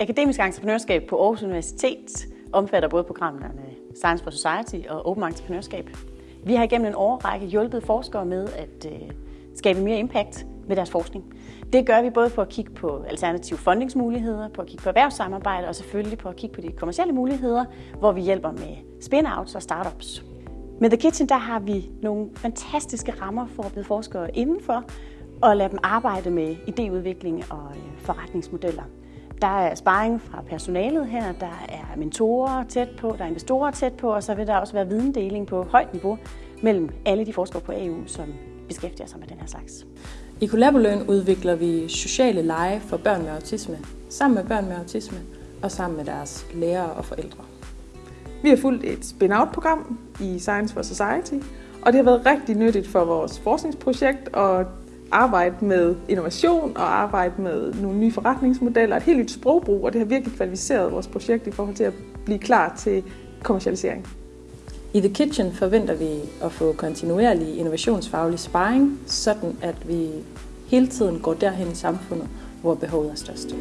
Akademisk entreprenørskab på Aarhus Universitet omfatter både programmerne Science for Society og Open Entreprenørskab. Vi har igennem en årrække hjulpet forskere med at øh, skabe mere impact med deres forskning. Det gør vi både på at kigge på alternative fundingsmuligheder, på at kigge på erhvervssamarbejde og selvfølgelig på at kigge på de kommercielle muligheder, hvor vi hjælper med spin-outs og startups. Med The Kitchen der har vi nogle fantastiske rammer for at blive forskere indenfor og lade dem arbejde med idéudvikling og øh, forretningsmodeller. Der er sparring fra personalet her, der er mentorer tæt på, der er investorer tæt på, og så vil der også være videndeling på højt niveau mellem alle de forskere på AU, som beskæftiger sig med den her slags. I Collaboløn udvikler vi sociale lege for børn med autisme, sammen med børn med autisme og sammen med deres lærere og forældre. Vi har fulgt et spin-out-program i Science for Society, og det har været rigtig nyttigt for vores forskningsprojekt og arbejde med innovation og arbejde med nogle nye forretningsmodeller, et helt nyt sprogbrug, og det har virkelig kvalificeret vores projekt i forhold til at blive klar til kommercialisering. I The Kitchen forventer vi at få kontinuerlig innovationsfaglig sparring, sådan at vi hele tiden går derhen i samfundet, hvor behovet er størst.